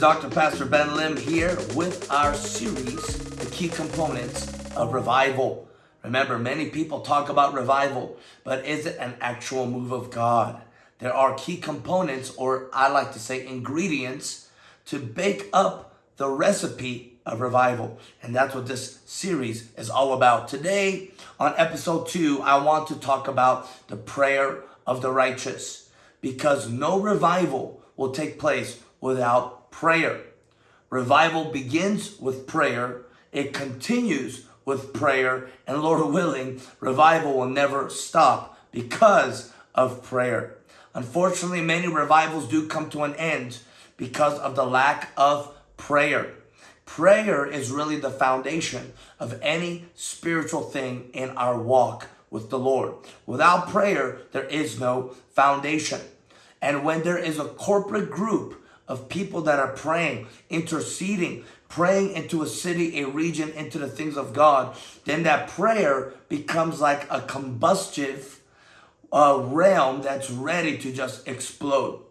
Dr. Pastor Ben Lim here with our series, The Key Components of Revival. Remember, many people talk about revival, but is it an actual move of God? There are key components, or I like to say ingredients, to bake up the recipe of revival. And that's what this series is all about. Today, on episode two, I want to talk about the prayer of the righteous because no revival will take place without prayer. Revival begins with prayer, it continues with prayer, and Lord willing, revival will never stop because of prayer. Unfortunately, many revivals do come to an end because of the lack of prayer. Prayer is really the foundation of any spiritual thing in our walk with the Lord. Without prayer, there is no foundation. And when there is a corporate group of people that are praying, interceding, praying into a city, a region, into the things of God, then that prayer becomes like a combustive uh, realm that's ready to just explode.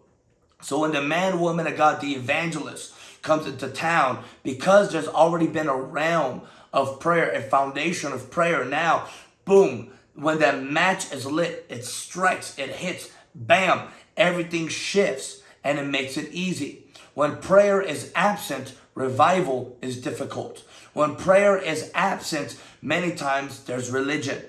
So when the man, woman of God, the evangelist comes into town, because there's already been a realm of prayer, a foundation of prayer, now, boom, when that match is lit, it strikes, it hits, bam, everything shifts and it makes it easy. When prayer is absent, revival is difficult. When prayer is absent, many times there's religion.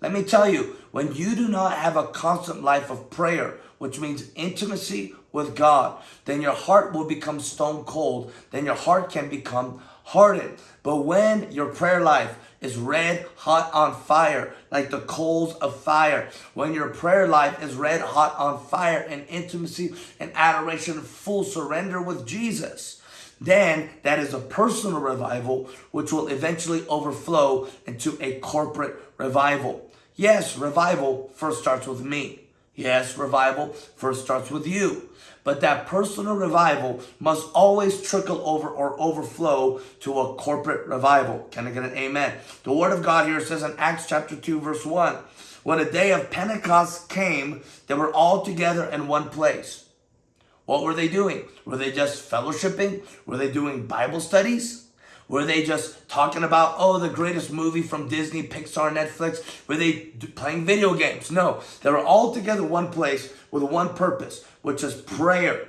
Let me tell you, when you do not have a constant life of prayer, which means intimacy with God, then your heart will become stone cold. Then your heart can become hardened. But when your prayer life is red hot on fire, like the coals of fire. When your prayer life is red hot on fire in intimacy and adoration, full surrender with Jesus, then that is a personal revival, which will eventually overflow into a corporate revival. Yes, revival first starts with me. Yes, revival first starts with you. But that personal revival must always trickle over or overflow to a corporate revival. Can I get an amen? The word of God here says in Acts chapter 2 verse 1, when the day of Pentecost came, they were all together in one place. What were they doing? Were they just fellowshipping? Were they doing Bible studies? Were they just talking about, oh, the greatest movie from Disney, Pixar, Netflix? Were they playing video games? No, they were all together one place with one purpose, which is prayer.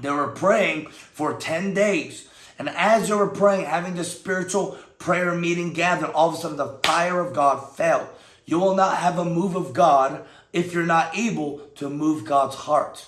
They were praying for 10 days. And as they were praying, having this spiritual prayer meeting gathered, all of a sudden the fire of God fell. You will not have a move of God if you're not able to move God's heart.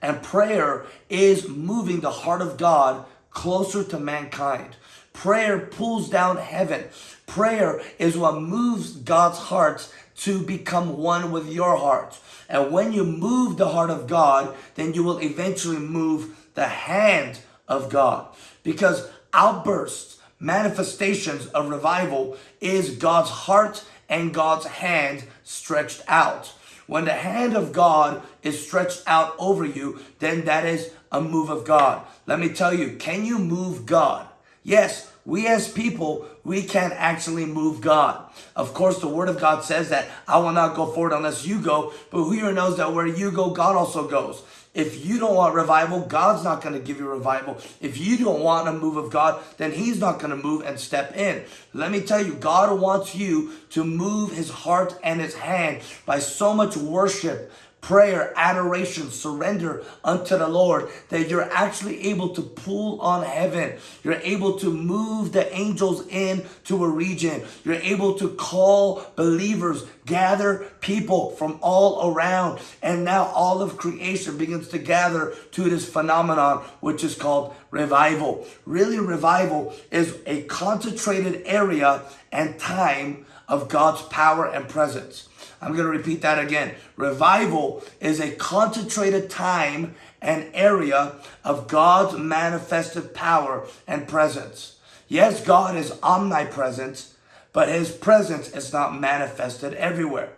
And prayer is moving the heart of God closer to mankind. Prayer pulls down heaven. Prayer is what moves God's heart to become one with your heart. And when you move the heart of God, then you will eventually move the hand of God. Because outbursts, manifestations of revival is God's heart and God's hand stretched out. When the hand of God is stretched out over you, then that is a move of God. Let me tell you, can you move God? Yes, we as people, we can't actually move God. Of course, the word of God says that I will not go forward unless you go, but who here knows that where you go, God also goes. If you don't want revival, God's not going to give you revival. If you don't want a move of God, then he's not going to move and step in. Let me tell you, God wants you to move his heart and his hand by so much worship, prayer, adoration, surrender unto the Lord, that you're actually able to pull on heaven. You're able to move the angels in to a region. You're able to call believers, gather people from all around. And now all of creation begins to gather to this phenomenon, which is called revival. Really, revival is a concentrated area and time of God's power and presence. I'm going to repeat that again. Revival is a concentrated time and area of God's manifested power and presence. Yes, God is omnipresent, but his presence is not manifested everywhere.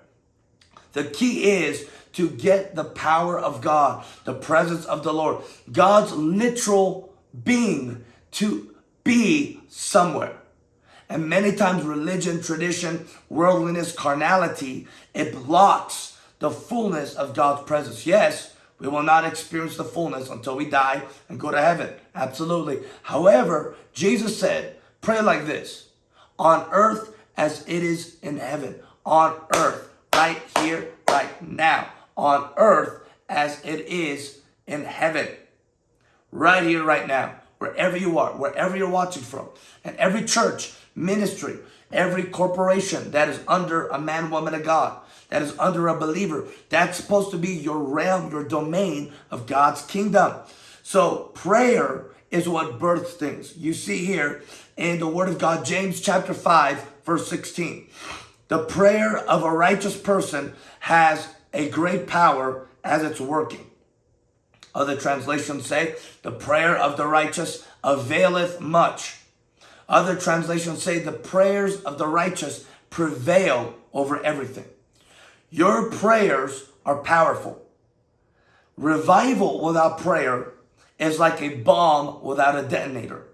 The key is to get the power of God, the presence of the Lord, God's literal being to be somewhere. And many times religion, tradition, worldliness, carnality, it blocks the fullness of God's presence. Yes, We will not experience the fullness until we die and go to heaven. Absolutely. However, Jesus said, pray like this on earth as it is in heaven. On earth, right here, right now. On earth as it is in heaven. Right here, right now. Wherever you are, wherever you're watching from. And every church, ministry, every corporation that is under a man, woman of God, that is under a believer, that's supposed to be your realm, your domain of God's kingdom. So prayer is what births things. You see here in the word of God, James chapter 5, verse 16. The prayer of a righteous person has a great power as it's working. Other translations say, the prayer of the righteous availeth much. Other translations say, the prayers of the righteous prevail over everything. Your prayers are powerful. Revival without prayer is like a bomb without a detonator.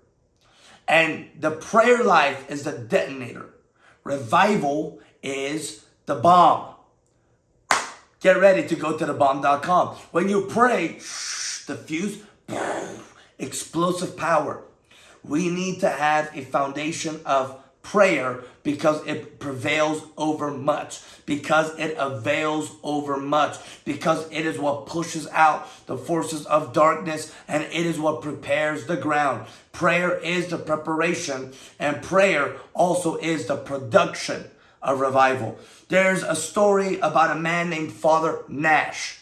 And the prayer life is the detonator. Revival is the bomb. Get ready to go to the bomb.com. When you pray, the fuse, explosive power. We need to have a foundation of prayer because it prevails over much, because it avails over much, because it is what pushes out the forces of darkness and it is what prepares the ground. Prayer is the preparation and prayer also is the production of revival. There's a story about a man named Father Nash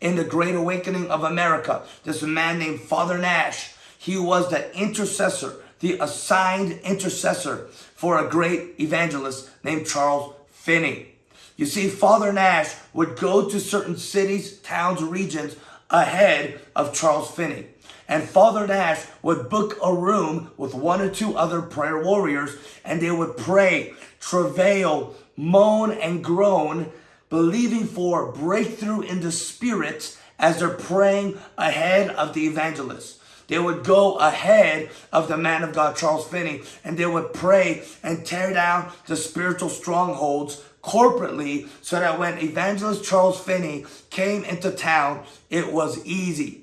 in the Great Awakening of America. This man named Father Nash, he was the intercessor the assigned intercessor for a great evangelist named Charles Finney. You see, Father Nash would go to certain cities, towns, regions ahead of Charles Finney. And Father Nash would book a room with one or two other prayer warriors and they would pray, travail, moan and groan, believing for breakthrough in the spirit as they're praying ahead of the evangelist. They would go ahead of the man of God, Charles Finney, and they would pray and tear down the spiritual strongholds corporately so that when evangelist Charles Finney came into town, it was easy.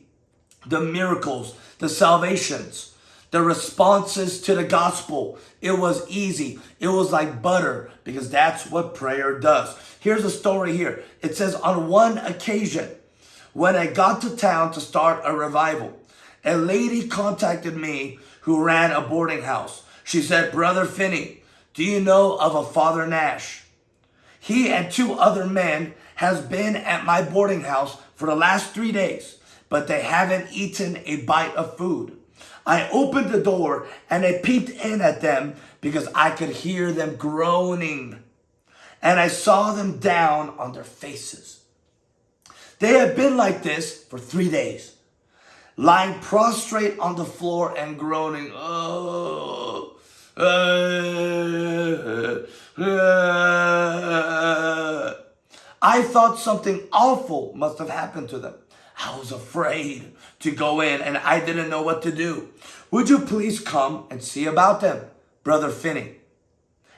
The miracles, the salvations, the responses to the gospel, it was easy. It was like butter because that's what prayer does. Here's a story here. It says on one occasion, when I got to town to start a revival, a lady contacted me who ran a boarding house. She said, Brother Finney, do you know of a Father Nash? He and two other men has been at my boarding house for the last three days, but they haven't eaten a bite of food. I opened the door and I peeped in at them because I could hear them groaning. And I saw them down on their faces. They had been like this for three days lying prostrate on the floor and groaning. Oh, uh, uh. I thought something awful must have happened to them. I was afraid to go in and I didn't know what to do. Would you please come and see about them, Brother Finney?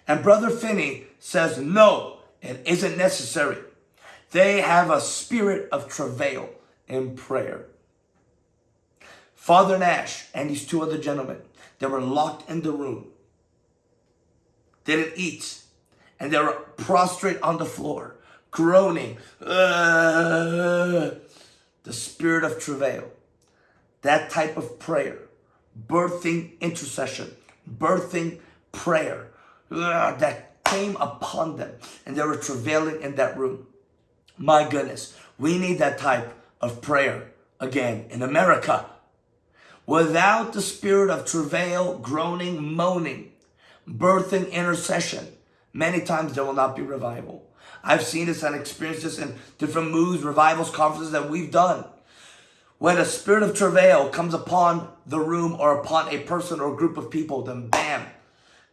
And Brother Finney says, no, it isn't necessary. They have a spirit of travail in prayer. Father Nash and these two other gentlemen, they were locked in the room, They didn't eat, and they were prostrate on the floor, groaning. The spirit of travail, that type of prayer, birthing intercession, birthing prayer, that came upon them, and they were travailing in that room. My goodness, we need that type of prayer again in America. Without the spirit of travail, groaning, moaning, birthing intercession, many times there will not be revival. I've seen this and experienced this in different moves, revivals, conferences that we've done. When a spirit of travail comes upon the room or upon a person or group of people, then bam,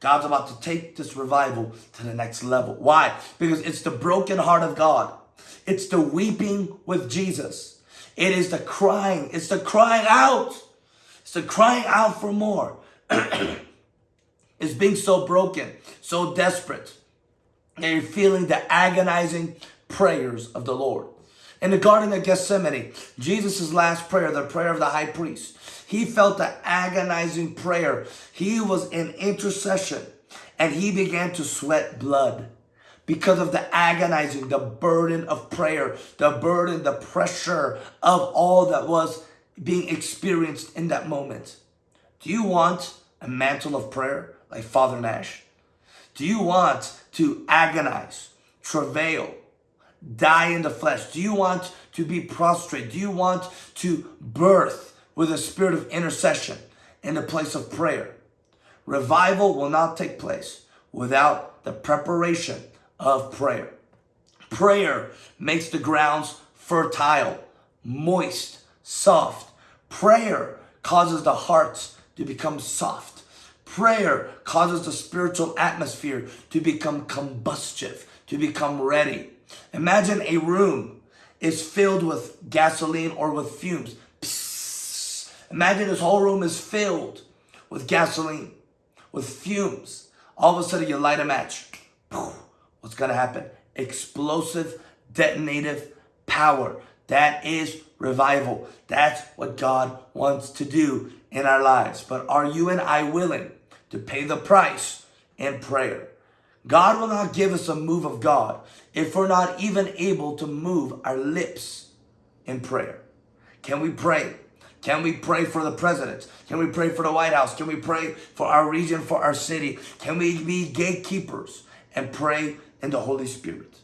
God's about to take this revival to the next level. Why? Because it's the broken heart of God. It's the weeping with Jesus. It is the crying. It's the crying out so crying out for more is being so broken, so desperate, and you're feeling the agonizing prayers of the Lord. In the Garden of Gethsemane, Jesus' last prayer, the prayer of the high priest, he felt the agonizing prayer. He was in intercession and he began to sweat blood because of the agonizing, the burden of prayer, the burden, the pressure of all that was being experienced in that moment. Do you want a mantle of prayer like Father Nash? Do you want to agonize, travail, die in the flesh? Do you want to be prostrate? Do you want to birth with a spirit of intercession in the place of prayer? Revival will not take place without the preparation of prayer. Prayer makes the grounds fertile, moist, soft. Prayer causes the hearts to become soft. Prayer causes the spiritual atmosphere to become combustive, to become ready. Imagine a room is filled with gasoline or with fumes. Imagine this whole room is filled with gasoline, with fumes. All of a sudden you light a match. What's going to happen? Explosive, detonative power. That is revival. That's what God wants to do in our lives. But are you and I willing to pay the price in prayer? God will not give us a move of God if we're not even able to move our lips in prayer. Can we pray? Can we pray for the president? Can we pray for the White House? Can we pray for our region, for our city? Can we be gatekeepers and pray in the Holy Spirit?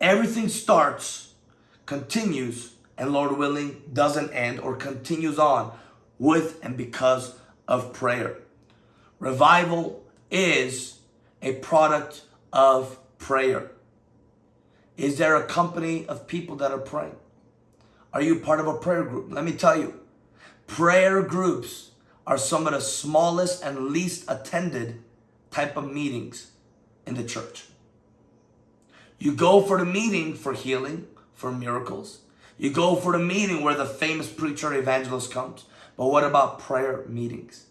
Everything starts, continues, and Lord willing, doesn't end or continues on with and because of prayer. Revival is a product of prayer. Is there a company of people that are praying? Are you part of a prayer group? Let me tell you, prayer groups are some of the smallest and least attended type of meetings in the church. You go for the meeting for healing, for miracles. You go for the meeting where the famous preacher evangelist comes. But what about prayer meetings?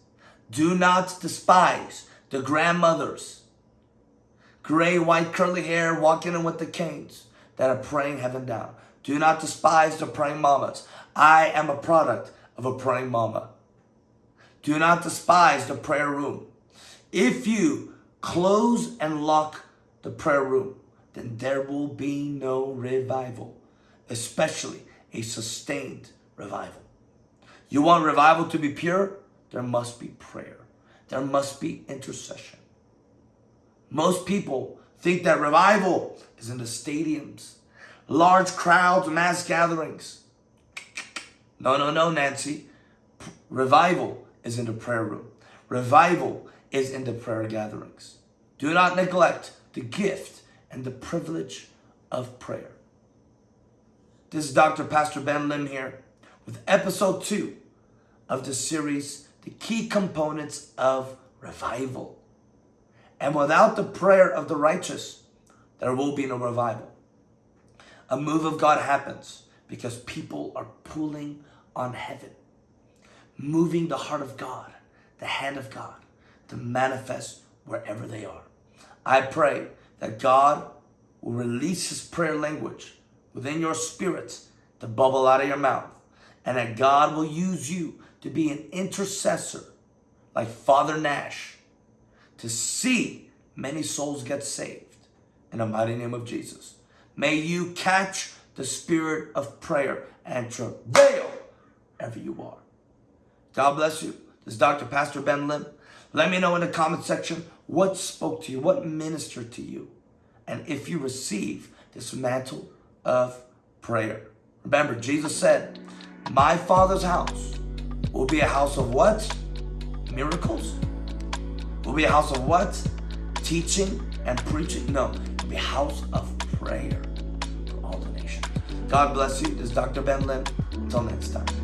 Do not despise the grandmothers, gray, white, curly hair, walking in with the canes that are praying heaven down. Do not despise the praying mamas. I am a product of a praying mama. Do not despise the prayer room. If you close and lock the prayer room, then there will be no revival, especially a sustained revival. You want revival to be pure? There must be prayer. There must be intercession. Most people think that revival is in the stadiums, large crowds, mass gatherings. No, no, no, Nancy. Revival is in the prayer room. Revival is in the prayer gatherings. Do not neglect the gift and the privilege of prayer. This is Dr. Pastor Ben Lim here with episode two of the series, The Key Components of Revival. And without the prayer of the righteous, there will be no revival. A move of God happens because people are pulling on heaven, moving the heart of God, the hand of God to manifest wherever they are. I pray that God will release his prayer language within your spirits to bubble out of your mouth and that God will use you to be an intercessor like Father Nash to see many souls get saved in the mighty name of Jesus. May you catch the spirit of prayer and travail wherever you are. God bless you. This is Dr. Pastor Ben Lim. Let me know in the comment section what spoke to you, what ministered to you, and if you receive this mantle of prayer. Remember, Jesus said, my Father's house will be a house of what? Miracles? Will be a house of what? Teaching and preaching? No, it'll be a house of prayer for all the nations. God bless you. This is Dr. Ben Lim. Until next time.